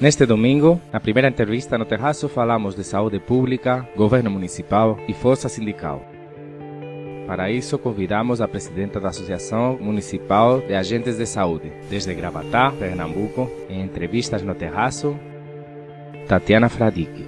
Neste domingo, na primeira entrevista no Terraço, falamos de saúde pública, governo municipal e força sindical. Para isso, convidamos a presidenta da Associação Municipal de Agentes de Saúde, desde Gravatá, Pernambuco, em entrevistas no Terraço, Tatiana Fradique.